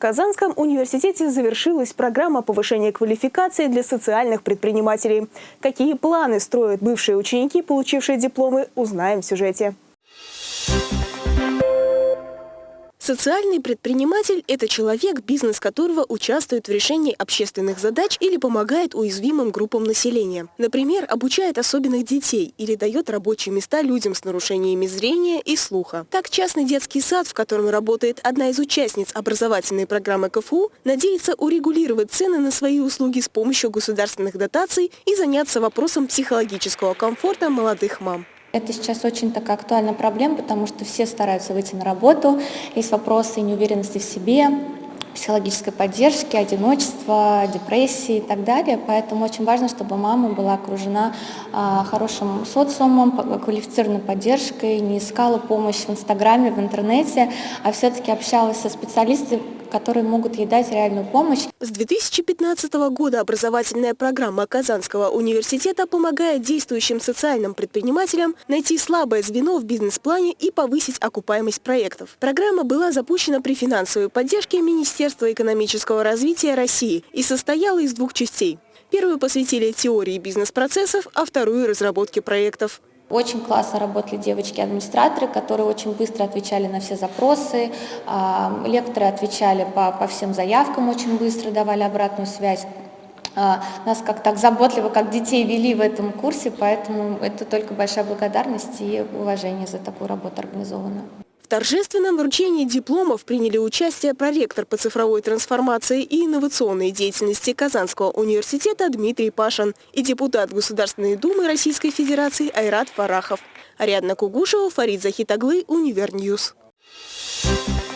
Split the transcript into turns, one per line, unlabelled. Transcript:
В Казанском университете завершилась программа повышения квалификации для социальных предпринимателей. Какие планы строят бывшие ученики, получившие дипломы, узнаем в сюжете.
Социальный предприниматель – это человек, бизнес которого участвует в решении общественных задач или помогает уязвимым группам населения. Например, обучает особенных детей или дает рабочие места людям с нарушениями зрения и слуха. Так, частный детский сад, в котором работает одна из участниц образовательной программы КФУ, надеется урегулировать цены на свои услуги с помощью государственных дотаций и заняться вопросом психологического комфорта молодых мам.
Это сейчас очень такая актуальная проблема, потому что все стараются выйти на работу, есть вопросы неуверенности в себе, психологической поддержки, одиночества, депрессии и так далее. Поэтому очень важно, чтобы мама была окружена а, хорошим социумом, квалифицированной поддержкой, не искала помощь в Инстаграме, в интернете, а все-таки общалась со специалистами, которые могут ей дать реальную помощь.
С 2015 года образовательная программа Казанского университета помогает действующим социальным предпринимателям найти слабое звено в бизнес-плане и повысить окупаемость проектов. Программа была запущена при финансовой поддержке Министерства экономического развития России и состояла из двух частей. Первую посвятили теории бизнес-процессов, а вторую – разработке проектов.
Очень классно работали девочки-администраторы, которые очень быстро отвечали на все запросы. А, лекторы отвечали по, по всем заявкам очень быстро, давали обратную связь. А, нас как так заботливо, как детей вели в этом курсе, поэтому это только большая благодарность и уважение за такую работу организованную
торжественном вручении дипломов приняли участие проректор по цифровой трансформации и инновационной деятельности Казанского университета Дмитрий Пашин и депутат Государственной Думы Российской Федерации Айрат Фарахов. Ариадна Кугушева, Фарид Захитаглы, Универньюз. Thank you.